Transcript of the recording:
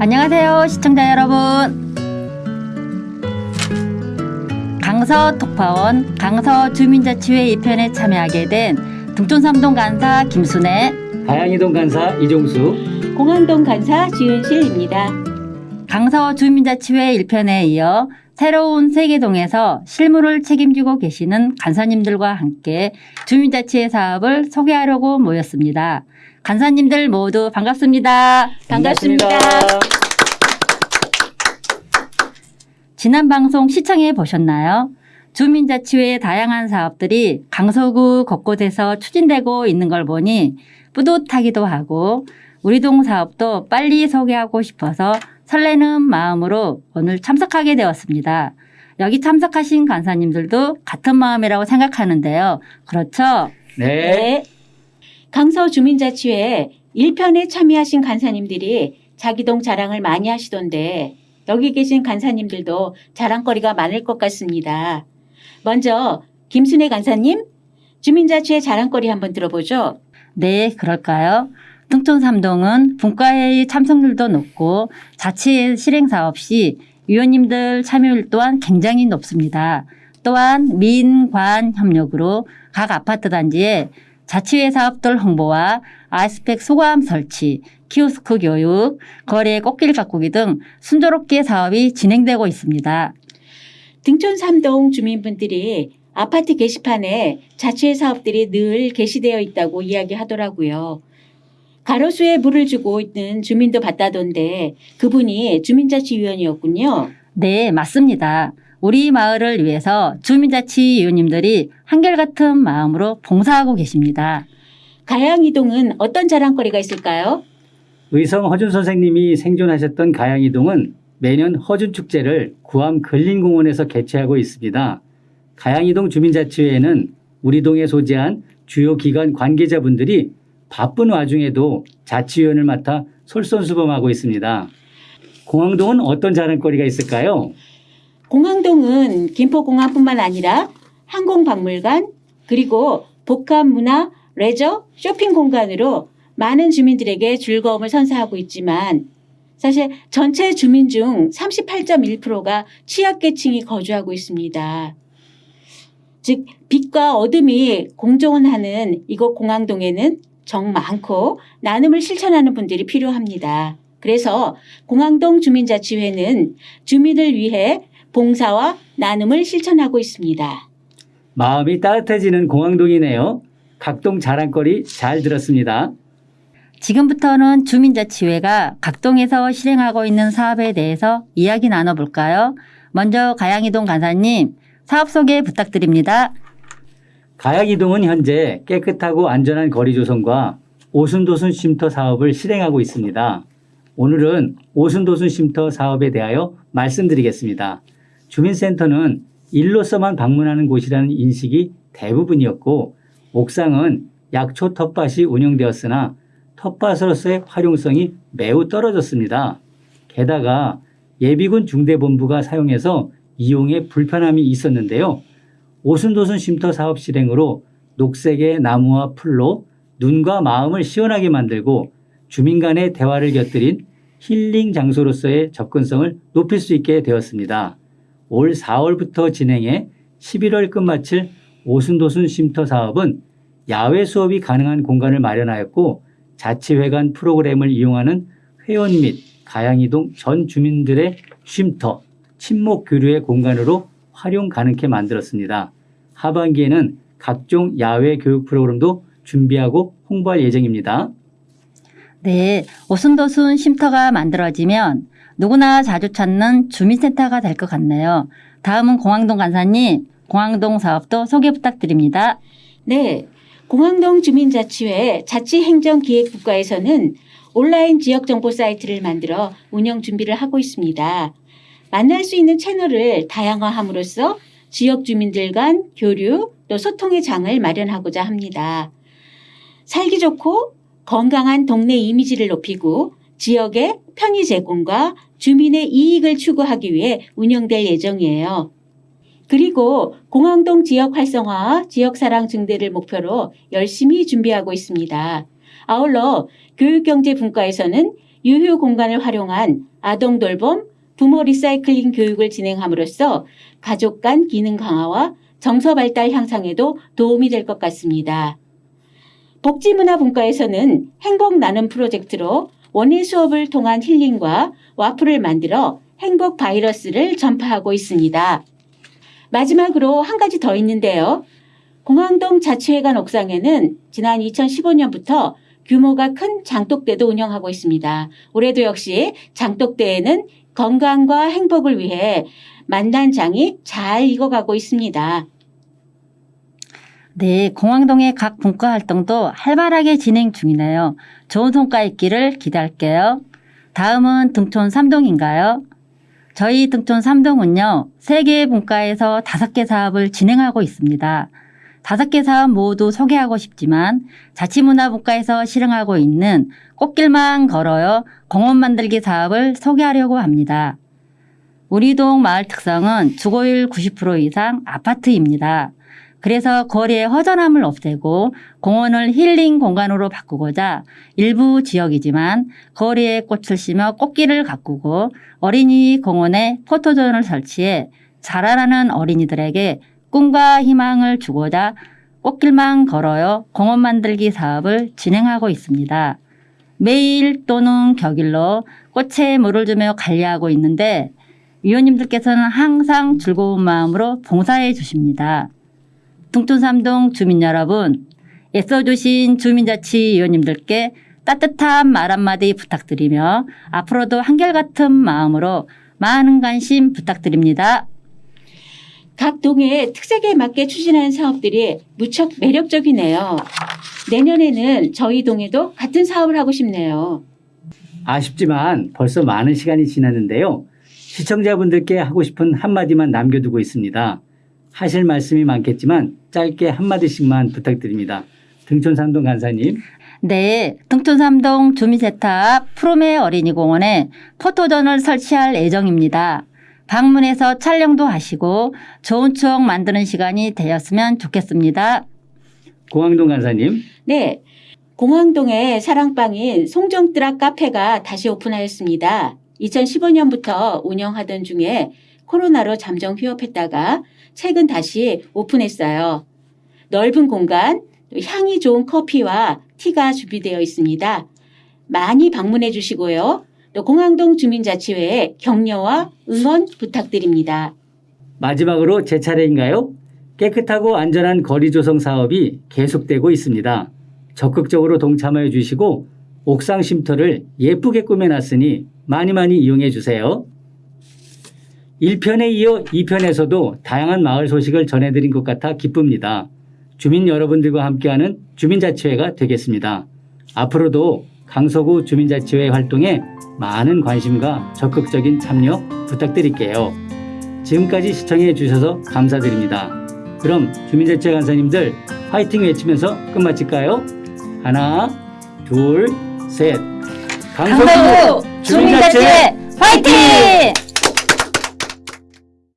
안녕하세요, 시청자 여러분. 강서 독파원 강서 주민자치회 2편에 참여하게 된 등촌삼동 간사 김순애, 가양이동 간사 이종수, 공항동 간사 지은실입니다. 강서 주민자치회 1편에 이어 새로운 세계동에서 실무를 책임지고 계시는 간사님들과 함께 주민자치회 사업을 소개하려고 모였습니다. 간사님들 모두 반갑습니다. 반갑습니다. 지난 방송 시청해 보셨나요? 주민자치회의 다양한 사업들이 강서구 곳곳에서 추진되고 있는 걸 보니 뿌듯하기도 하고 우리 동 사업도 빨리 소개하고 싶어서 설레는 마음으로 오늘 참석하게 되었습니다. 여기 참석하신 간사님들도 같은 마음이라고 생각하는데요. 그렇죠? 네, 강서 주민자치회 1편에 참여하신 간사님들이 자기동 자랑을 많이 하시던데 여기 계신 간사님들도 자랑거리가 많을 것 같습니다. 먼저 김순애 간사님 주민자치회 자랑거리 한번 들어보죠. 네, 그럴까요? 등촌 삼동은 분과회의 참석률도 높고 자치 실행 사업 시 위원님들 참여율 또한 굉장히 높습니다. 또한 민관 협력으로 각 아파트 단지에 자치회 사업들 홍보와 아이스팩 소감 설치, 키오스크 교육, 거래 꽃길 가꾸기 등 순조롭게 사업이 진행되고 있습니다. 등촌 삼동 주민분들이 아파트 게시판에 자치회 사업들이 늘 게시되어 있다고 이야기하더라고요. 가로수에 물을 주고 있는 주민도 봤다던데 그분이 주민자치위원이었군요. 네, 맞습니다. 우리 마을을 위해서 주민자치위원님들이 한결같은 마음으로 봉사하고 계십니다. 가양이동은 어떤 자랑거리가 있을까요? 의성 허준 선생님이 생존하셨던 가양이동은 매년 허준 축제를 구암 근린공원에서 개최하고 있습니다. 가양이동 주민자치회에는 우리 동에 소재한 주요 기관 관계자분들이 바쁜 와중에도 자치위원을 맡아 솔선수범하고 있습니다. 공항동은 어떤 자랑거리가 있을까요? 공항동은 김포공항뿐만 아니라 항공박물관 그리고 복합문화 레저 쇼핑 공간으로 많은 주민들에게 즐거움을 선사하고 있지만 사실 전체 주민 중 38.1%가 취약계층이 거주하고 있습니다. 즉 빛과 어둠이 공존하는 이곳 공항동에는 정 많고 나눔을 실천하는 분들이 필요합니다. 그래서 공항동 주민자치회는 주민을 위해 봉사와 나눔을 실천하고 있습니다. 마음이 따뜻해지는 공항동이네요. 각동 자랑거리 잘 들었습니다. 지금부터는 주민자치회가 각동에서 실행하고 있는 사업에 대해서 이야기 나눠볼까요? 먼저 가양이동 간사님 사업 소개 부탁드립니다. 가양이동은 현재 깨끗하고 안전한 거리 조성과 오순도순 쉼터 사업을 실행하고 있습니다. 오늘은 오순도순 쉼터 사업에 대하여 말씀드리겠습니다. 주민센터는 일로서만 방문하는 곳이라는 인식이 대부분이었고 옥상은 약초 텃밭이 운영되었으나 텃밭으로서의 활용성이 매우 떨어졌습니다. 게다가 예비군 중대본부가 사용해서 이용에 불편함이 있었는데요. 오순도순 쉼터 사업 실행으로 녹색의 나무와 풀로 눈과 마음을 시원하게 만들고 주민 간의 대화를 곁들인 힐링 장소로서의 접근성을 높일 수 있게 되었습니다. 올 4월부터 진행해 11월 끝마칠 오순도순 쉼터 사업은 야외 수업이 가능한 공간을 마련하였고 자치회관 프로그램을 이용하는 회원 및 가양이동 전 주민들의 쉼터, 친목 교류의 공간으로 활용 가능케 만들었습니다. 하반기에는 각종 야외 교육 프로그램도 준비하고 홍보할 예정입니다. 네, 오순도순 쉼터가 만들어지면 누구나 자주 찾는 주민센터가 될 것 같네요. 다음은 공항동 간사님, 공항동 사업도 소개 부탁드립니다. 네. 공항동 주민자치회 자치행정기획국가에서는 온라인 지역정보 사이트를 만들어 운영 준비를 하고 있습니다. 만날 수 있는 채널을 다양화함으로써 지역 주민들 간 교류 또 소통의 장을 마련하고자 합니다. 살기 좋고 건강한 동네 이미지를 높이고 지역의 편의 제공과 주민의 이익을 추구하기 위해 운영될 예정이에요. 그리고 공항동 지역 활성화, 지역 사랑 증대를 목표로 열심히 준비하고 있습니다. 아울러 교육경제 분과에서는 유휴 공간을 활용한 아동 돌봄, 부모 리사이클링 교육을 진행함으로써 가족 간 기능 강화와 정서 발달 향상에도 도움이 될 것 같습니다. 복지문화분과에서는 행복 나눔 프로젝트로 원예 수업을 통한 힐링과 와플을 만들어 행복 바이러스를 전파하고 있습니다. 마지막으로 한 가지 더 있는데요. 공항동 자치회관 옥상에는 지난 2015년부터 규모가 큰 장독대도 운영하고 있습니다. 올해도 역시 장독대에는 건강과 행복을 위해 만단장이 잘 익어가고 있습니다. 네, 공항동의 각 분과 활동도 활발하게 진행 중이네요. 좋은 성과 있기를 기대할게요. 다음은 등촌 3동인가요? 저희 등촌 3동은요, 3개의 분과에서 5개 사업을 진행하고 있습니다. 5개 사업 모두 소개하고 싶지만 자치문화분과에서 실행하고 있는 꽃길만 걸어요 공원 만들기 사업을 소개하려고 합니다. 우리 동 마을 특성은 주거율 90% 이상 아파트입니다. 그래서 거리의 허전함을 없애고 공원을 힐링 공간으로 바꾸고자 일부 지역이지만 거리에 꽃을 심어 꽃길을 가꾸고 어린이 공원에 포토존을 설치해 자라나는 어린이들에게 꿈과 희망을 주고자 꽃길만 걸어요 공원 만들기 사업을 진행하고 있습니다. 매일 또는 격일로 꽃에 물을 주며 관리하고 있는데 위원님들께서는 항상 즐거운 마음으로 봉사해 주십니다. 둥촌삼동 주민 여러분, 애써주신 주민자치위원님들께 따뜻한 말 한마디 부탁드리며 앞으로도 한결같은 마음으로 많은 관심 부탁드립니다. 각 동의 특색에 맞게 추진하는 사업들이 무척 매력적이네요. 내년에는 저희 동에도 같은 사업을 하고 싶네요. 아쉽지만 벌써 많은 시간이 지났는데요. 시청자분들께 하고 싶은 한마디만 남겨두고 있습니다. 하실 말씀이 많겠지만 짧게 한마디씩만 부탁드립니다. 등촌삼동 간사님. 네, 등촌삼동 주민세탑 프로메 어린이공원에 포토존을 설치할 예정입니다. 방문해서 촬영도 하시고 좋은 추억 만드는 시간이 되었으면 좋겠습니다. 공항동 간사님. 네. 공항동의 사랑방인 송정뜨락 카페가 다시 오픈하였습니다. 2015년부터 운영하던 중에 코로나로 잠정 휴업했다가 최근 다시 오픈했어요. 넓은 공간, 또 향이 좋은 커피와 티가 준비되어 있습니다. 많이 방문해 주시고요. 또 공항동 주민자치회에 격려와 응원 부탁드립니다. 마지막으로 제 차례인가요? 깨끗하고 안전한 거리 조성 사업이 계속되고 있습니다. 적극적으로 동참하여 주시고 옥상 쉼터를 예쁘게 꾸며놨으니 많이 많이 이용해 주세요. 1편에 이어 2편에서도 다양한 마을 소식을 전해드린 것 같아 기쁩니다. 주민 여러분들과 함께하는 주민자치회가 되겠습니다. 앞으로도 강서구 주민자치회 활동에 많은 관심과 적극적인 참여 부탁드릴게요. 지금까지 시청해 주셔서 감사드립니다. 그럼 주민자치회 간사님들 화이팅 외치면서 끝마칠까요? 하나, 둘, 셋. 강서구 주민자치회 화이팅!